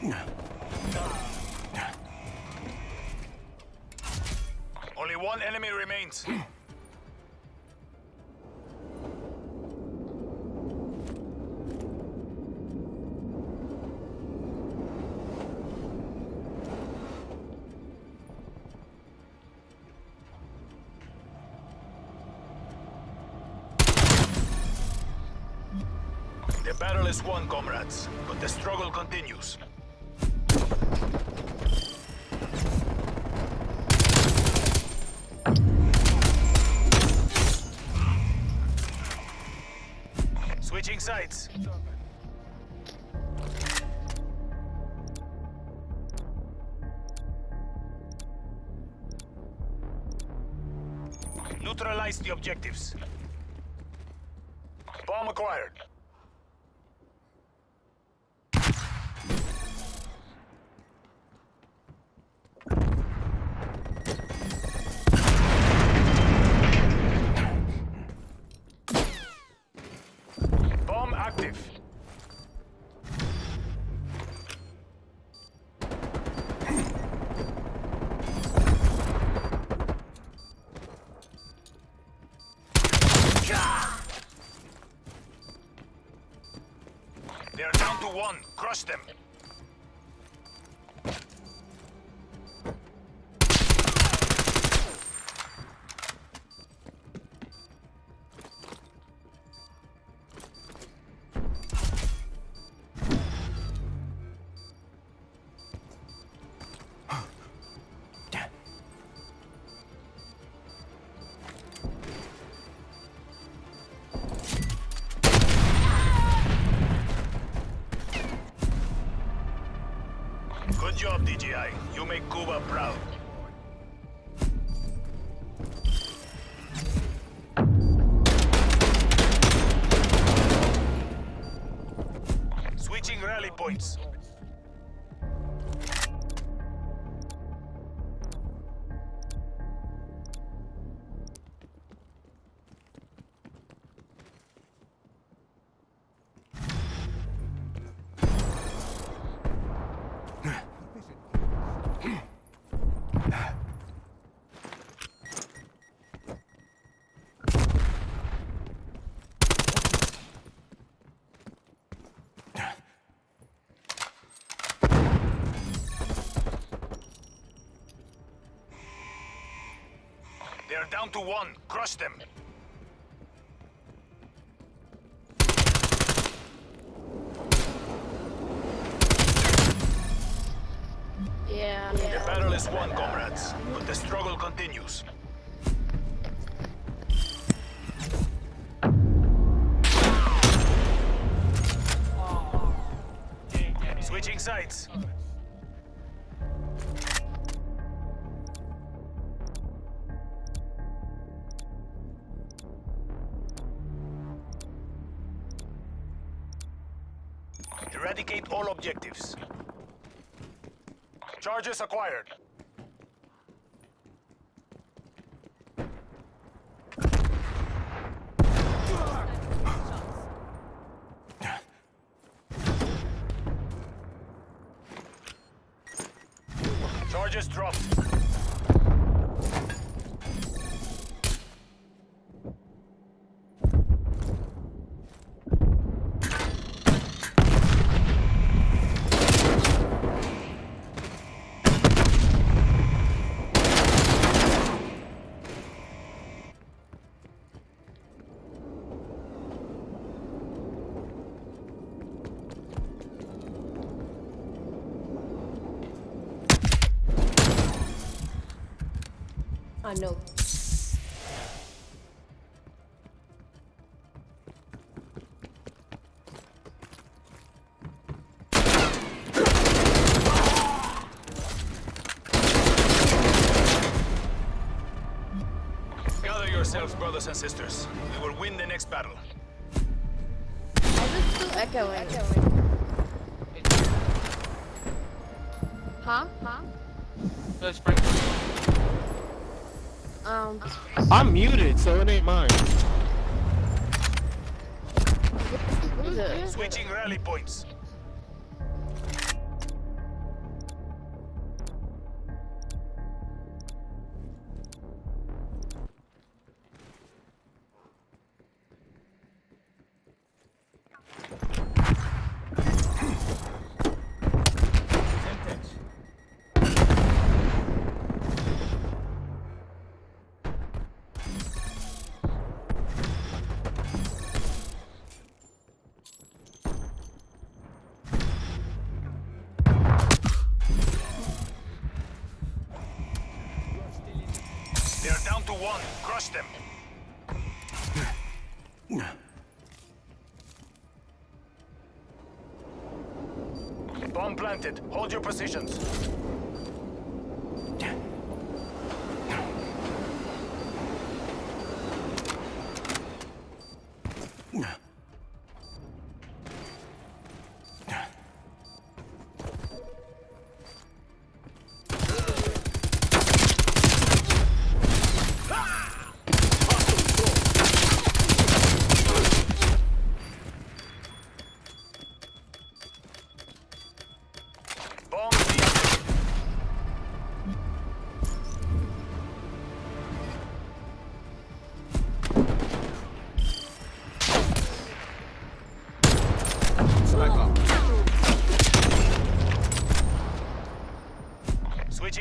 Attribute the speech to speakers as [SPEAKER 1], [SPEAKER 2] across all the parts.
[SPEAKER 1] Only one enemy remains. The battle is won, comrades, but the struggle continues. Sides. Neutralize the objectives. Bomb acquired. Bomb active. They're down to one. Crush them. DJI. You make Cuba proud. Switching rally points. They're down to one. Crush them.
[SPEAKER 2] Yeah.
[SPEAKER 1] The battle is won, comrades, but the struggle continues. Switching sides. Eradicate all objectives. Charges acquired. Charges dropped.
[SPEAKER 2] Ah, I know.
[SPEAKER 1] Gather yourselves, brothers and sisters. We will win the next battle.
[SPEAKER 2] Why is it still echoing? Huh? Huh?
[SPEAKER 3] Let's break.
[SPEAKER 2] Um,
[SPEAKER 4] I'm muted, so it ain't mine.
[SPEAKER 2] what is it?
[SPEAKER 1] down to one. Crush them. Bomb planted. Hold your positions.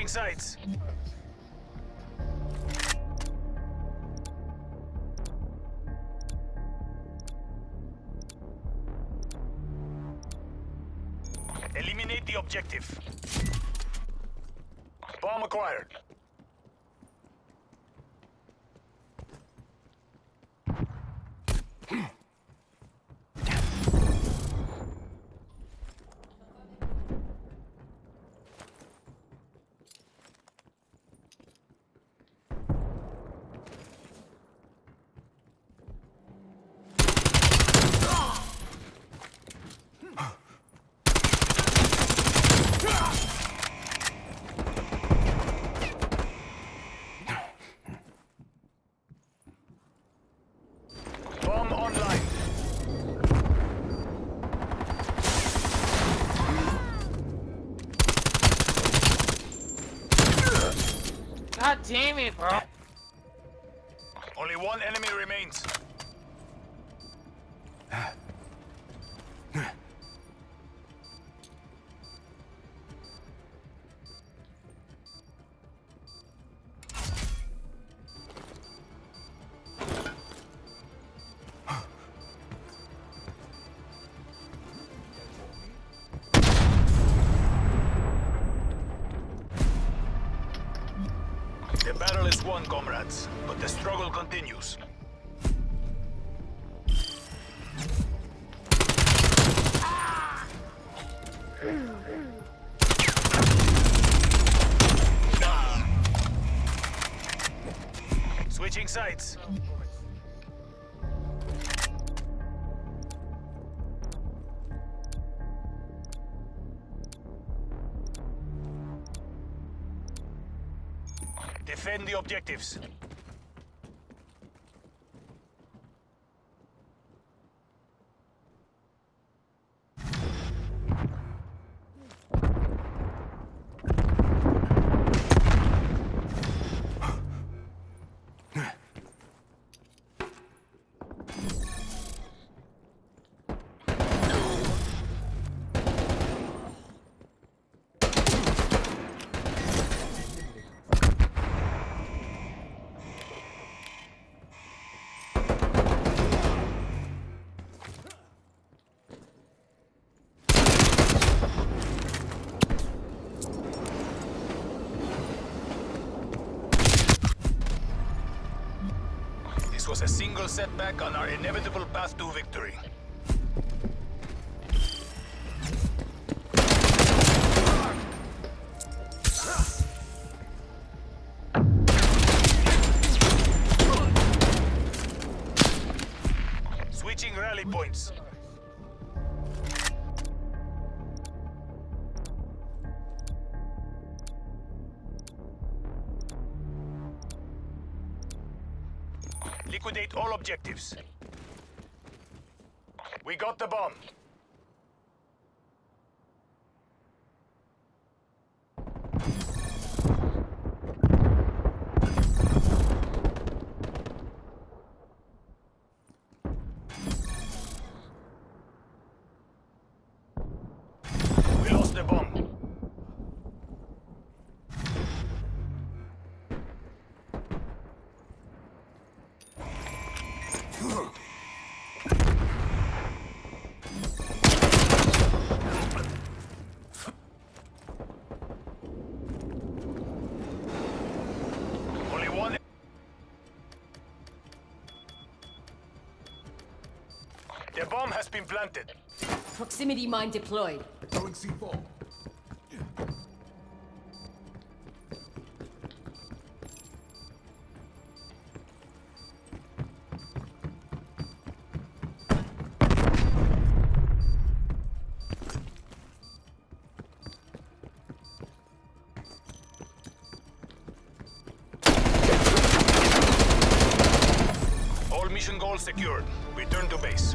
[SPEAKER 1] Switching. Eliminate the objective. Bomb acquired.
[SPEAKER 4] Damn it, bro.
[SPEAKER 1] Only one enemy remains. Comrades, but the struggle continues. Ah! Switching sides. Defend the objectives. Was a single setback on our inevitable path to victory. Liquidate all objectives. We got the bomb. The bomb has been planted.
[SPEAKER 3] Proximity mine deployed.
[SPEAKER 5] Throwing C4.
[SPEAKER 1] All mission goals secured. Return to base.